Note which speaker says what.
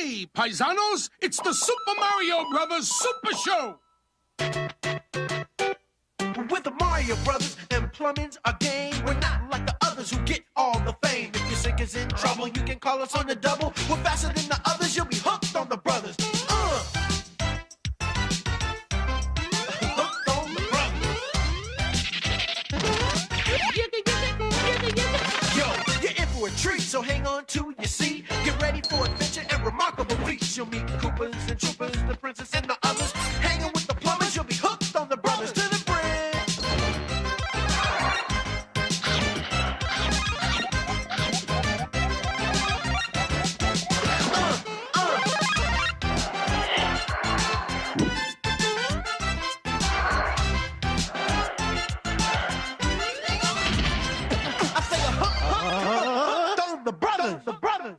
Speaker 1: Hey, paisanos, it's the Super Mario Brothers Super Show.
Speaker 2: With the Mario Brothers and plumbing's a game. We're not like the others who get all the fame. If your sink is in trouble, you can call us on the double. We're faster than the others, you'll be hooked retreat. So hang on to your seat, get ready for adventure and remarkable feats. You'll meet Koopas and Troopas, the princess the brothers, the brothers.